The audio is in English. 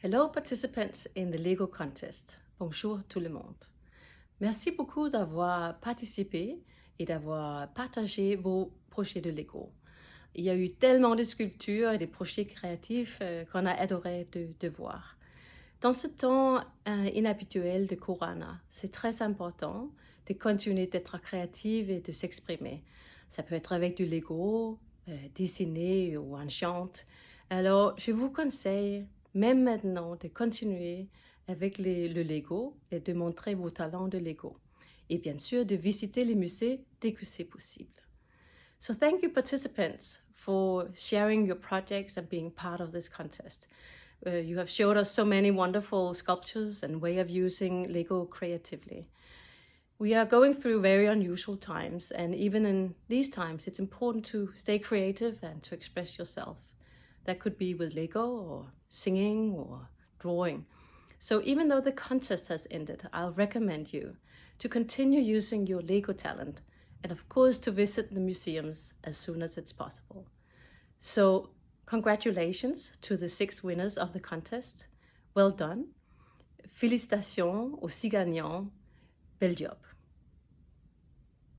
Hello participants in the Lego contest. Bonjour tout le monde. Merci beaucoup d'avoir participé et d'avoir partagé vos projets de Lego. Il y a eu tellement de sculptures et de projets créatifs euh, qu'on a adoré de, voir. Dans ce temps euh, inhabituel de Corona, c'est très important de continuer d'être créative et de s'exprimer. Ça peut être avec du Lego, euh, dessiner ou un chant. Alors, je vous conseille même maintenant, de continuer avec les, le Lego et de montrer vos talents de Lego. Et bien sûr, de visiter les musées dès que c'est possible. So thank you participants for sharing your projects and being part of this contest. Uh, you have showed us so many wonderful sculptures and way of using Lego creatively. We are going through very unusual times and even in these times it's important to stay creative and to express yourself. That could be with Lego or singing or drawing. So even though the contest has ended, I'll recommend you to continue using your Lego talent and of course to visit the museums as soon as it's possible. So congratulations to the six winners of the contest. Well done. Félicitations aux six gagnants. Bel job.